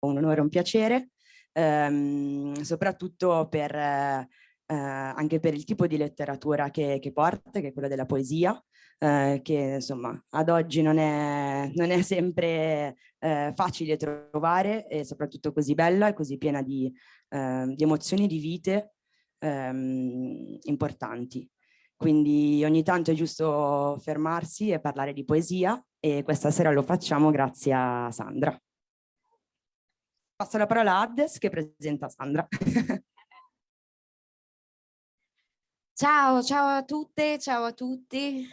un onore e un piacere, ehm, soprattutto per, eh, anche per il tipo di letteratura che, che porta, che è quella della poesia, eh, che insomma ad oggi non è, non è sempre eh, facile trovare e soprattutto così bella e così piena di, eh, di emozioni, di vite ehm, importanti. Quindi ogni tanto è giusto fermarsi e parlare di poesia e questa sera lo facciamo grazie a Sandra. Passo la parola a Addes che presenta Sandra. ciao, ciao a tutte, ciao a tutti.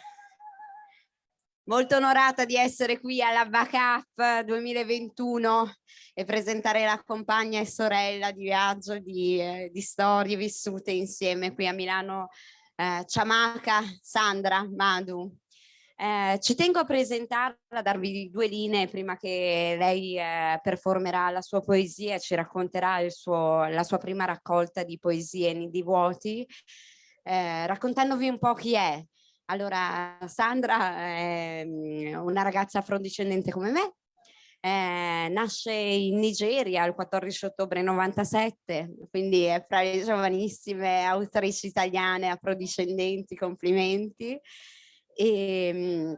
Molto onorata di essere qui alla BACAP 2021 e presentare la compagna e sorella di viaggio di, eh, di storie vissute insieme qui a Milano, eh, Ciamaca, Sandra, Madu. Eh, ci tengo a presentarla, a darvi due linee prima che lei eh, performerà la sua poesia e ci racconterà suo, la sua prima raccolta di poesie Nidi Vuoti, eh, raccontandovi un po' chi è, allora, Sandra è mm, una ragazza afrodiscendente come me, eh, nasce in Nigeria il 14 ottobre 97, quindi è fra le giovanissime autrici italiane afrodiscendenti, complimenti. E, mm,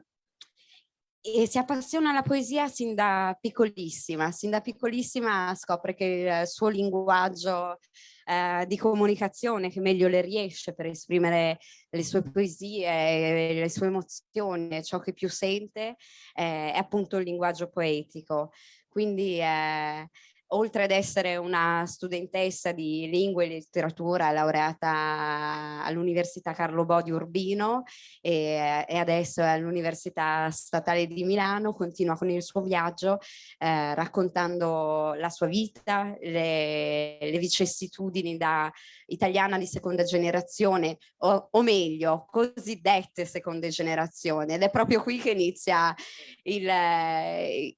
e si appassiona alla poesia sin da piccolissima, sin da piccolissima scopre che il suo linguaggio eh, di comunicazione che meglio le riesce per esprimere le sue poesie, le sue emozioni, ciò che più sente eh, è appunto il linguaggio poetico. Quindi eh, oltre ad essere una studentessa di lingue e letteratura laureata all'Università Carlo Bo di Urbino e, e adesso all'Università Statale di Milano, continua con il suo viaggio eh, raccontando la sua vita, le, le vicissitudini da italiana di seconda generazione o, o meglio cosiddette seconde generazioni. Ed è proprio qui che inizia il,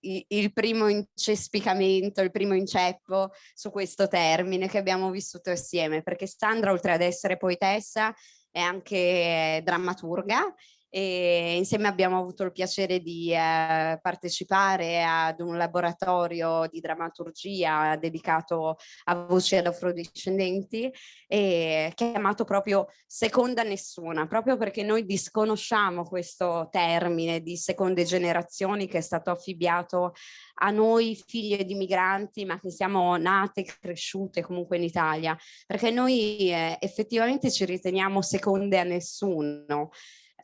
il, il primo incespicamento, il primo inceppo su questo termine che abbiamo vissuto assieme, perché Sandra oltre ad essere poetessa è anche drammaturga e insieme abbiamo avuto il piacere di eh, partecipare ad un laboratorio di drammaturgia dedicato a voci ad afrodiscendenti e chiamato proprio seconda nessuna, proprio perché noi disconosciamo questo termine di seconde generazioni che è stato affibbiato a noi figlie di migranti ma che siamo nate e cresciute comunque in Italia, perché noi eh, effettivamente ci riteniamo seconde a nessuno,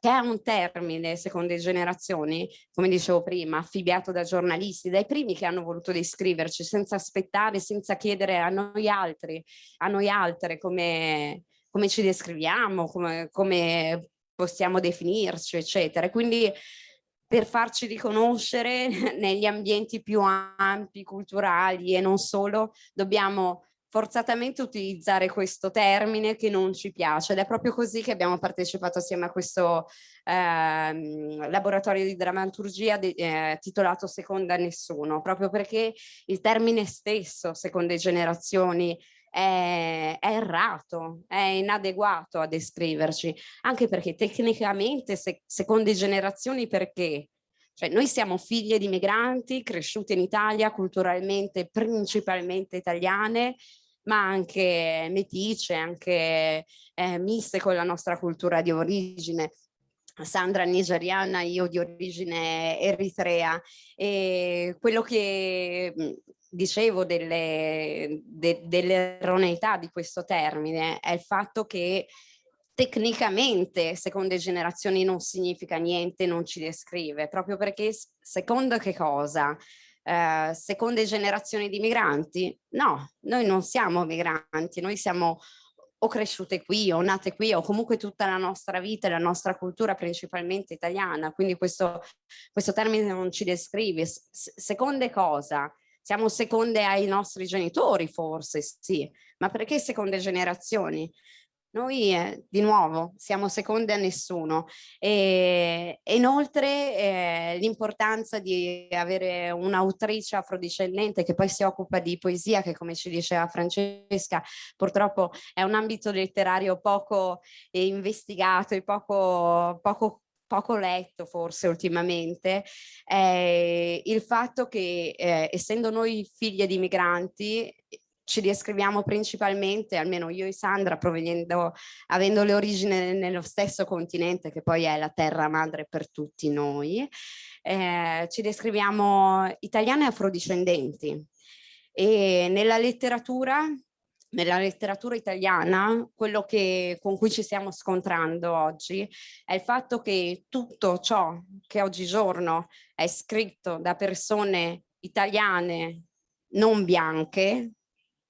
che è un termine, seconde generazioni, come dicevo prima, affibbiato da giornalisti, dai primi che hanno voluto descriverci, senza aspettare, senza chiedere a noi altri, a noi altre come, come ci descriviamo, come, come possiamo definirci, eccetera. Quindi per farci riconoscere negli ambienti più ampi, culturali e non solo, dobbiamo forzatamente utilizzare questo termine che non ci piace ed è proprio così che abbiamo partecipato assieme a questo eh, laboratorio di drammaturgia eh, titolato Seconda Nessuno, proprio perché il termine stesso, seconde generazioni, è, è, errato, è inadeguato a descriverci, anche perché tecnicamente se, seconde generazioni perché? Cioè noi siamo figlie di migranti cresciute in Italia, culturalmente principalmente italiane, ma anche metice, anche eh, miste con la nostra cultura di origine. Sandra nigeriana, io di origine eritrea e quello che dicevo delle, de, dell'erroneità di questo termine è il fatto che tecnicamente seconde generazioni non significa niente, non ci descrive, proprio perché secondo che cosa? Eh, seconde generazioni di migranti? No, noi non siamo migranti, noi siamo o cresciute qui o nate qui o comunque tutta la nostra vita e la nostra cultura principalmente italiana, quindi questo, questo termine non ci descrive. S seconde cosa? Siamo seconde ai nostri genitori forse, sì, ma perché seconde generazioni? Noi eh, di nuovo siamo seconde a nessuno. E, inoltre eh, l'importanza di avere un'autrice afrodiscendente che poi si occupa di poesia che come ci diceva Francesca purtroppo è un ambito letterario poco eh, investigato e poco, poco poco letto forse ultimamente è il fatto che eh, essendo noi figlie di migranti ci descriviamo principalmente, almeno io e Sandra, avendo le origini nello stesso continente che poi è la terra madre per tutti noi, eh, ci descriviamo italiane afrodiscendenti. E nella letteratura nella letteratura italiana quello che, con cui ci stiamo scontrando oggi è il fatto che tutto ciò che oggigiorno è scritto da persone italiane non bianche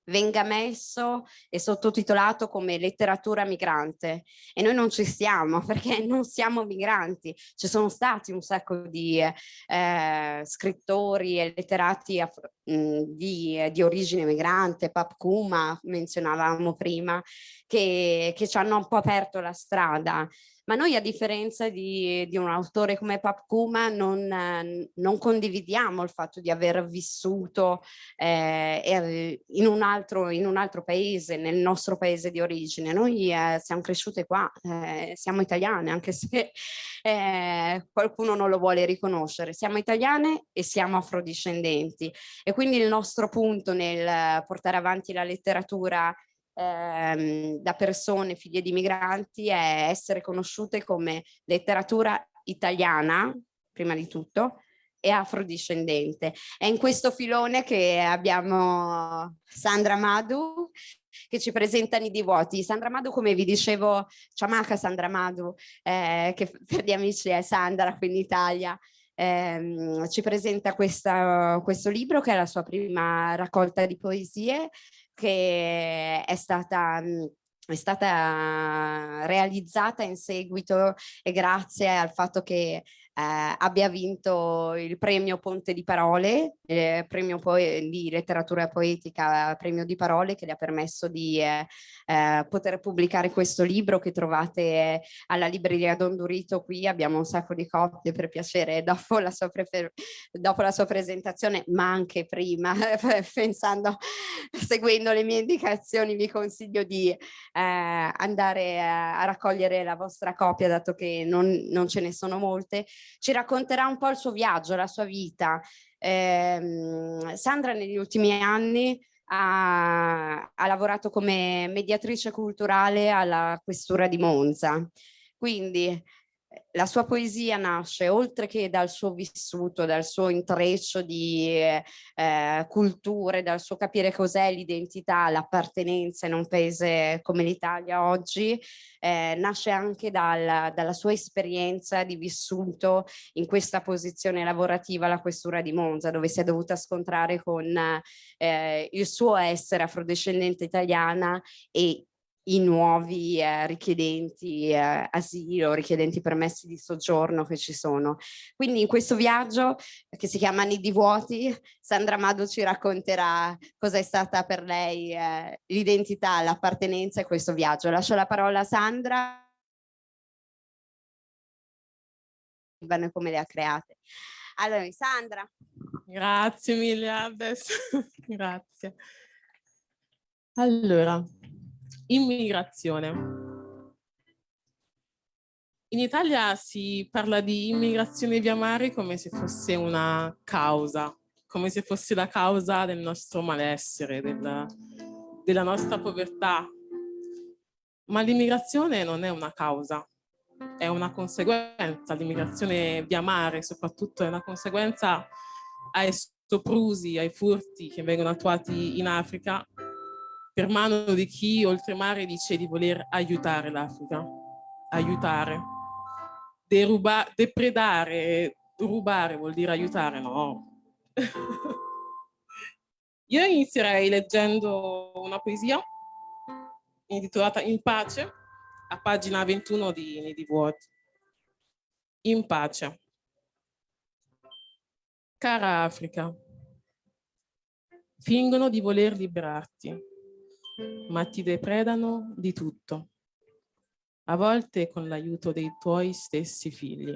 venga messo e sottotitolato come letteratura migrante. E noi non ci stiamo perché non siamo migranti. Ci sono stati un sacco di eh, scrittori e letterati di, di, origine migrante. Pap Kuma menzionavamo prima che, che ci hanno un po' aperto la strada ma noi a differenza di, di un autore come Pap Kuma non, non, condividiamo il fatto di aver vissuto eh, in, un altro, in, un altro, paese, nel nostro paese di origine. Noi eh, siamo cresciute qua, eh, siamo italiane, anche se eh, qualcuno non lo vuole riconoscere. Siamo italiane e siamo afrodiscendenti e quindi il nostro punto nel portare avanti la letteratura ehm, da persone figlie di migranti è essere conosciute come letteratura italiana, prima di tutto, e afrodiscendente. È in questo filone che abbiamo Sandra Madu che ci presenta Nidi Vuoti. Sandra Madu, come vi dicevo, ciamaca Sandra Madu, eh, che per gli amici è Sandra qui in Italia, eh, ci presenta questa, questo libro che è la sua prima raccolta di poesie che è stata è stata realizzata in seguito e grazie al fatto che eh, abbia vinto il premio Ponte di Parole, eh, premio di letteratura poetica, premio di parole che le ha permesso di eh, eh poter pubblicare questo libro che trovate alla libreria Don Durito. Qui, abbiamo un sacco di copie per piacere dopo la sua, dopo la sua presentazione, ma anche prima, pensando, seguendo le mie indicazioni vi consiglio di eh, andare a, a raccogliere la vostra copia dato che non, non ce ne sono molte ci racconterà un po' il suo viaggio, la sua vita. Eh, Sandra negli ultimi anni ha, ha lavorato come mediatrice culturale alla questura di Monza, quindi la sua poesia nasce oltre che dal suo vissuto, dal suo intreccio di eh, culture, dal suo capire cos'è l'identità, l'appartenenza in un paese come l'Italia oggi, eh, nasce anche dal, dalla sua esperienza di vissuto in questa posizione lavorativa alla questura di Monza, dove si è dovuta scontrare con eh, il suo essere afrodescendente italiana e i nuovi eh, richiedenti eh, asilo, richiedenti permessi di soggiorno che ci sono. Quindi in questo viaggio che si chiama Nidi Vuoti, Sandra Mado ci racconterà cosa è stata per lei eh, l'identità, l'appartenenza e questo viaggio. Lascio la parola a Sandra. come le ha create. Allora, Sandra. Grazie mille, Abdes. Grazie. Allora, Immigrazione. In Italia si parla di immigrazione via mare come se fosse una causa, come se fosse la causa del nostro malessere, della, della nostra povertà. Ma l'immigrazione non è una causa, è una conseguenza. L'immigrazione via mare soprattutto è una conseguenza ai soprusi, ai furti che vengono attuati in Africa per mano di chi oltremare dice di voler aiutare l'Africa, aiutare. Deruba, depredare, rubare vuol dire aiutare, no. Io inizierei leggendo una poesia intitolata In pace, a pagina 21 di Nidi Vuoti. In pace. Cara Africa, fingono di voler liberarti, ma ti depredano di tutto, a volte con l'aiuto dei tuoi stessi figli.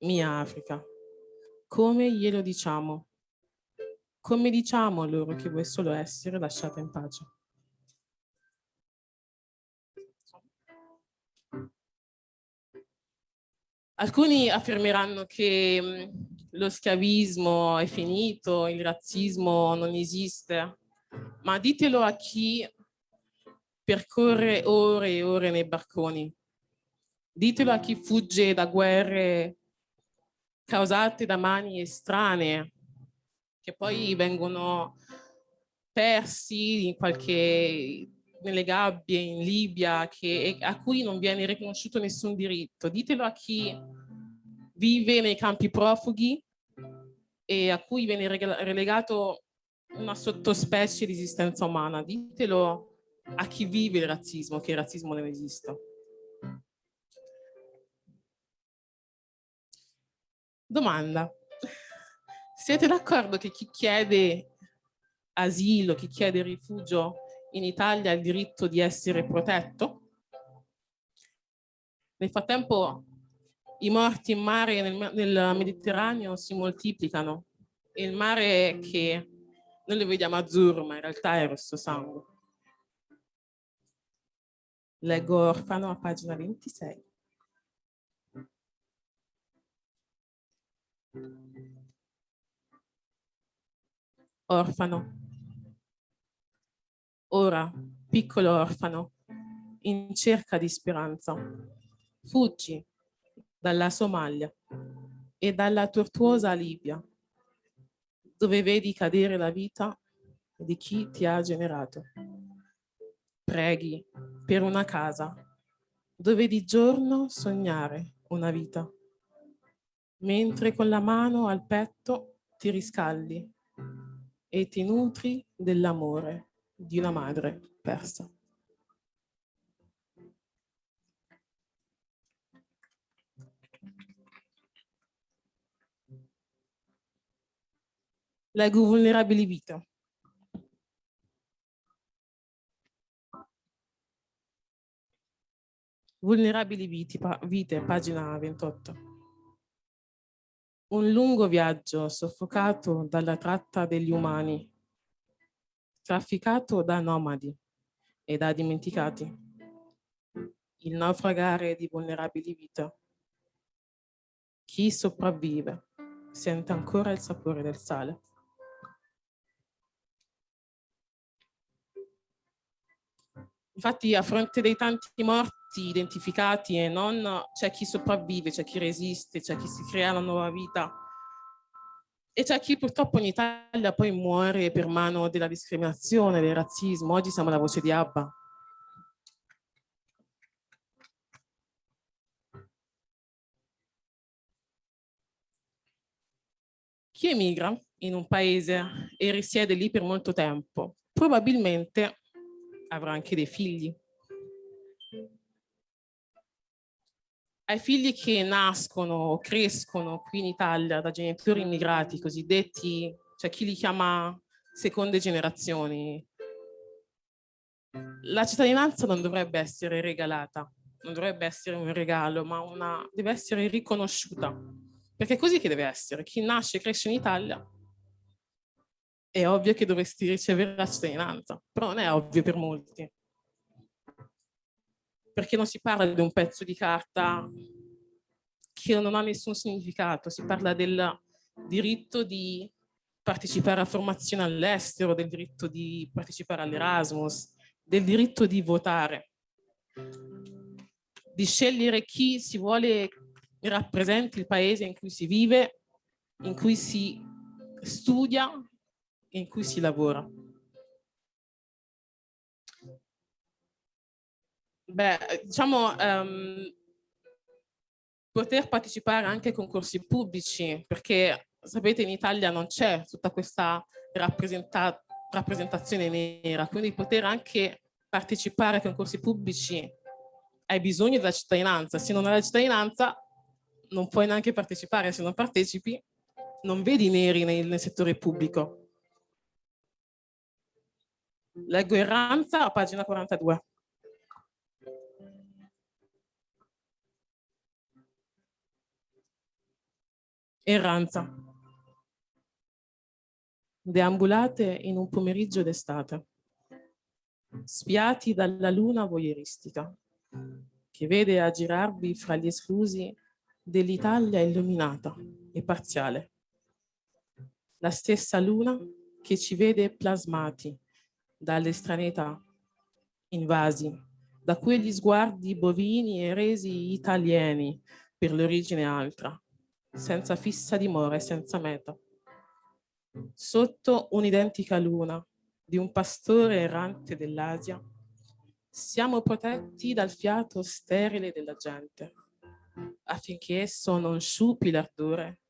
Mia Africa, come glielo diciamo? Come diciamo a loro che vuoi solo essere lasciata in pace? Alcuni affermeranno che mh, lo schiavismo è finito, il razzismo non esiste, ma ditelo a chi percorre ore e ore nei barconi. Ditelo a chi fugge da guerre causate da mani estranee, che poi vengono persi in qualche, nelle gabbie in Libia, che, a cui non viene riconosciuto nessun diritto. Ditelo a chi vive nei campi profughi e a cui viene relegato una sottospecie di esistenza umana. Ditelo a chi vive il razzismo, che il razzismo non esista. Domanda. Siete d'accordo che chi chiede asilo, chi chiede rifugio in Italia ha il diritto di essere protetto? Nel frattempo i morti in mare nel, nel Mediterraneo si moltiplicano e il mare che noi lo vediamo azzurro ma in realtà è rosso sangue. Leggo Orfano a pagina 26. Orfano. Ora, piccolo orfano, in cerca di speranza, fuggi dalla Somalia e dalla tortuosa Libia, dove vedi cadere la vita di chi ti ha generato. Preghi per una casa dove di giorno sognare una vita, mentre con la mano al petto ti riscaldi e ti nutri dell'amore di una madre persa. Leggo vulnerabili vita. Vulnerabili vite, vite, pagina 28. Un lungo viaggio soffocato dalla tratta degli umani, trafficato da nomadi e da dimenticati. Il naufragare di vulnerabili vita. Chi sopravvive sente ancora il sapore del sale. Infatti a fronte dei tanti morti identificati e non c'è chi sopravvive, c'è chi resiste, c'è chi si crea una nuova vita e c'è chi purtroppo in Italia poi muore per mano della discriminazione, del razzismo. Oggi siamo la voce di Abba. Chi emigra in un paese e risiede lì per molto tempo, probabilmente avrà anche dei figli, ai figli che nascono o crescono qui in Italia da genitori immigrati cosiddetti, cioè chi li chiama seconde generazioni, la cittadinanza non dovrebbe essere regalata, non dovrebbe essere un regalo, ma una, deve essere riconosciuta, perché è così che deve essere. Chi nasce e cresce in Italia è ovvio che dovresti ricevere la cittadinanza, però non è ovvio per molti. Perché non si parla di un pezzo di carta che non ha nessun significato, si parla del diritto di partecipare a formazione all'estero, del diritto di partecipare all'Erasmus, del diritto di votare, di scegliere chi si vuole rappresenti il paese in cui si vive, in cui si studia in cui si lavora. Beh, diciamo, um, poter partecipare anche ai concorsi pubblici, perché sapete in Italia non c'è tutta questa rappresenta rappresentazione nera, quindi poter anche partecipare ai concorsi pubblici hai bisogno della cittadinanza, se non hai la cittadinanza non puoi neanche partecipare, se non partecipi non vedi neri nel, nel settore pubblico. Leggo Erranza a pagina 42. Erranza. Deambulate in un pomeriggio d'estate, spiati dalla luna voyeuristica, che vede aggirarvi fra gli esclusi dell'Italia illuminata e parziale. La stessa luna che ci vede plasmati dall'estraneità, invasi da quegli sguardi bovini e resi italiani per l'origine altra, senza fissa dimora e senza meta. Sotto un'identica luna di un pastore errante dell'Asia, siamo protetti dal fiato sterile della gente, affinché esso non sciupi l'ardore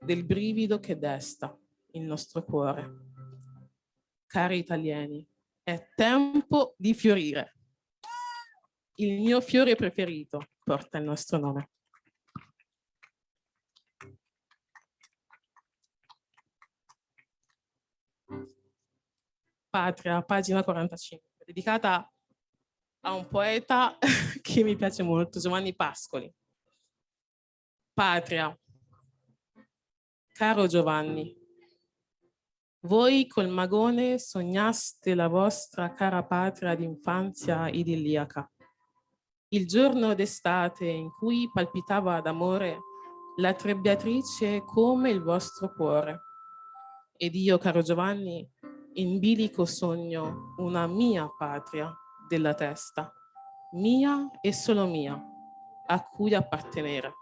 del brivido che desta il nostro cuore. Cari italiani, è tempo di fiorire. Il mio fiore preferito porta il nostro nome. Patria, pagina 45, dedicata a un poeta che mi piace molto, Giovanni Pascoli. Patria. Caro Giovanni, voi col magone sognaste la vostra cara patria d'infanzia idilliaca. Il giorno d'estate in cui palpitava d'amore la trebbiatrice come il vostro cuore. Ed io, caro Giovanni, in bilico sogno una mia patria della testa, mia e solo mia, a cui appartenere.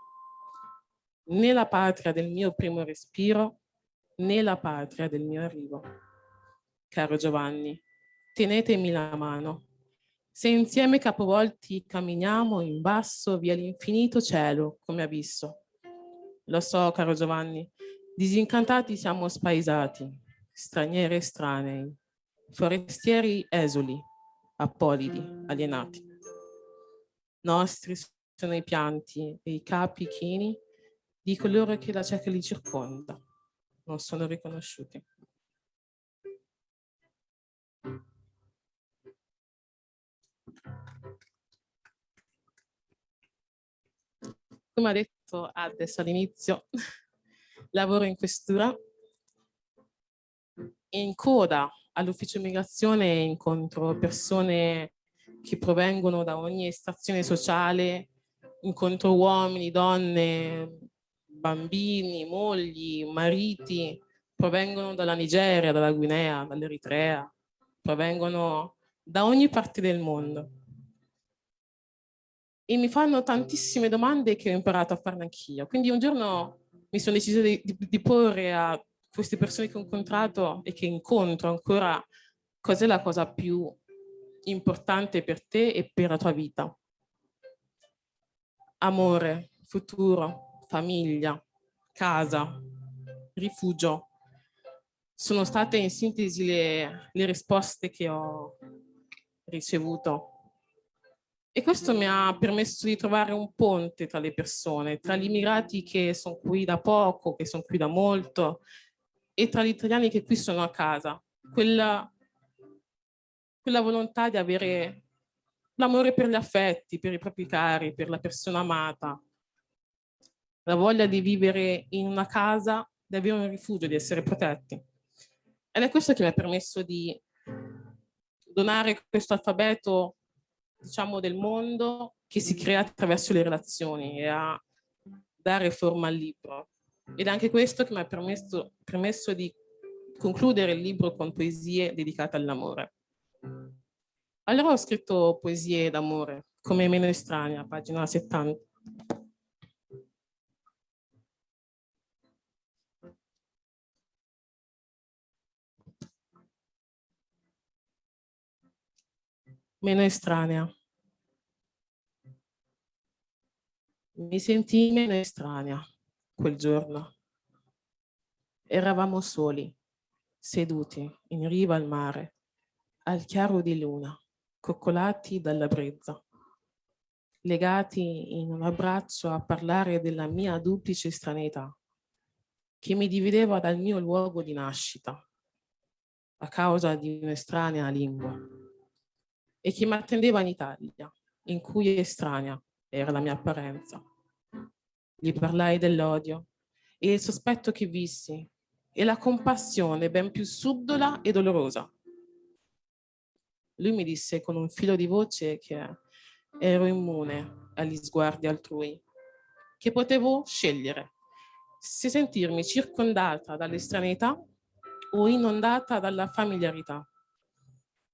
Né la patria del mio primo respiro, né la patria del mio arrivo. Caro Giovanni, tenetemi la mano. Se insieme capovolti camminiamo in basso via l'infinito cielo come abisso. Lo so, caro Giovanni, disincantati siamo spaesati, stranieri estranei, forestieri esuli, apolidi, alienati. Nostri sono i pianti e i capi chini di coloro che la cieca li circonda. Non sono riconosciuti. Come ha detto adesso all'inizio, lavoro in questura in coda all'ufficio immigrazione incontro persone che provengono da ogni stazione sociale, incontro uomini, donne, bambini, mogli, mariti, provengono dalla Nigeria, dalla Guinea, dall'Eritrea, provengono da ogni parte del mondo. E mi fanno tantissime domande che ho imparato a farne anch'io. Quindi un giorno mi sono decisa di, di, di porre a queste persone che ho incontrato e che incontro ancora, cos'è la cosa più importante per te e per la tua vita? Amore, futuro, famiglia, casa, rifugio. Sono state in sintesi le, le risposte che ho ricevuto. E questo mi ha permesso di trovare un ponte tra le persone, tra gli immigrati che sono qui da poco, che sono qui da molto, e tra gli italiani che qui sono a casa. Quella, quella volontà di avere l'amore per gli affetti, per i propri cari, per la persona amata, la voglia di vivere in una casa, di avere un rifugio, di essere protetti. Ed è questo che mi ha permesso di donare questo alfabeto, diciamo, del mondo che si crea attraverso le relazioni e a dare forma al libro. Ed è anche questo che mi ha permesso, permesso di concludere il libro con poesie dedicate all'amore. Allora ho scritto poesie d'amore, come Meno estranea, pagina 70. Meno estranea. Mi sentii meno estranea quel giorno. Eravamo soli, seduti in riva al mare, al chiaro di luna, coccolati dalla brezza, legati in un abbraccio a parlare della mia duplice stranità, che mi divideva dal mio luogo di nascita, a causa di un'estranea lingua, e che mi attendeva in Italia, in cui estranea era la mia apparenza gli parlai dell'odio e il sospetto che vissi e la compassione ben più subdola e dolorosa. Lui mi disse con un filo di voce che ero immune agli sguardi altrui, che potevo scegliere se sentirmi circondata dall'estraneità o inondata dalla familiarità,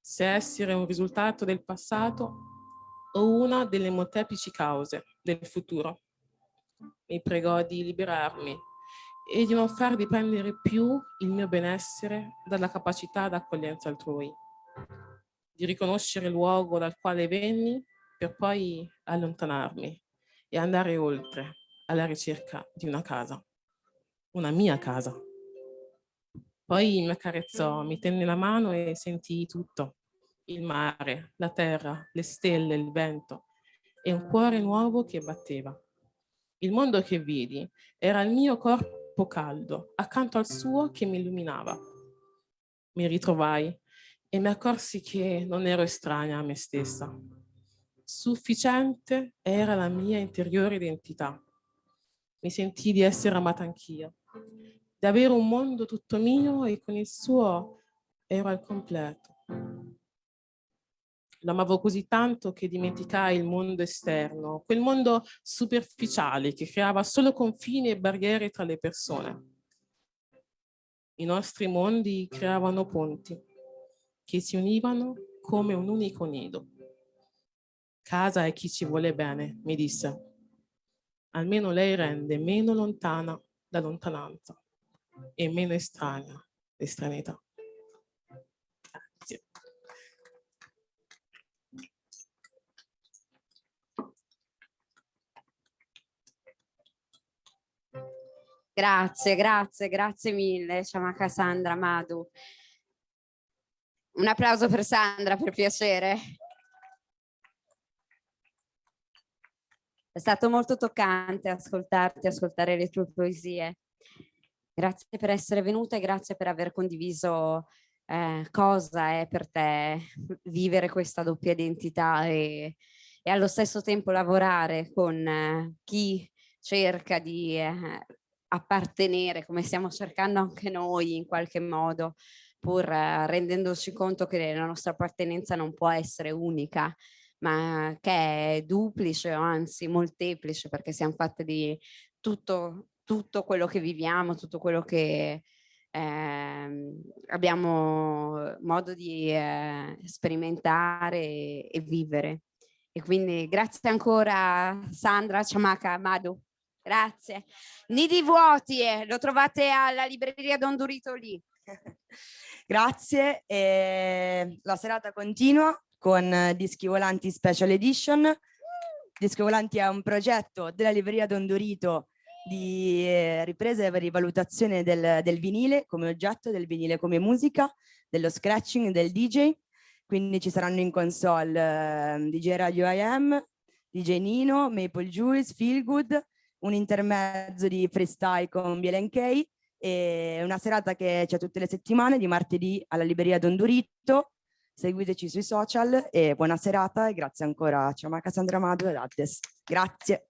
se essere un risultato del passato o una delle molteplici cause del futuro. Mi pregò di liberarmi e di non far dipendere più il mio benessere dalla capacità d'accoglienza altrui, di riconoscere il luogo dal quale venni per poi allontanarmi e andare oltre alla ricerca di una casa, una mia casa. Poi mi accarezzò, mi tenne la mano e sentii tutto, il mare, la terra, le stelle, il vento e un cuore nuovo che batteva. Il mondo che vidi era il mio corpo corpo caldo accanto al suo che mi illuminava. Mi ritrovai e mi accorsi che non ero estranea a me stessa. Sufficiente era la mia interiore identità. Mi sentii di essere amata anch'io, di un mondo tutto mio e con il suo ero al completo. L'amavo così tanto che dimenticai il mondo esterno, quel mondo superficiale che creava solo confini e barriere tra le persone. I nostri mondi creavano ponti che si univano come un unico nido. Casa è chi ci vuole bene, mi disse. Almeno lei rende meno lontana la lontananza e meno estranea l'estraneità. Grazie, grazie, grazie mille, Ciamaca Sandra Madu. Un applauso per Sandra, per piacere. È stato molto toccante ascoltarti, ascoltare le tue poesie. Grazie per essere venuta e grazie per aver condiviso eh, cosa è per te vivere questa doppia identità e, e allo stesso tempo lavorare con eh, chi cerca di eh, appartenere come stiamo cercando anche noi in qualche modo pur eh, rendendoci conto che la nostra appartenenza non può essere unica ma che è duplice o anzi molteplice perché siamo fatte di tutto, tutto quello che viviamo, tutto quello che eh, abbiamo modo di eh, sperimentare e, e, vivere. E quindi grazie ancora Sandra, Ciamaca, Madu. Grazie. Nidi vuoti, eh, lo trovate alla libreria Don Durito lì. Grazie. Eh, la serata continua con Dischi Volanti Special Edition. Dischi Volanti è un progetto della libreria Don Dorito di eh, ripresa e rivalutazione del, del, vinile come oggetto, del vinile come musica, dello scratching, del DJ. Quindi ci saranno in console eh, DJ Radio IM, DJ Nino, Maple Juice, Feel Good, un intermezzo di freestyle con Bielenkei e una serata che c'è tutte le settimane di martedì alla libreria Don Durito. Seguiteci sui social e buona serata e grazie ancora a Ciamà Cassandra Madu e Addes. Grazie.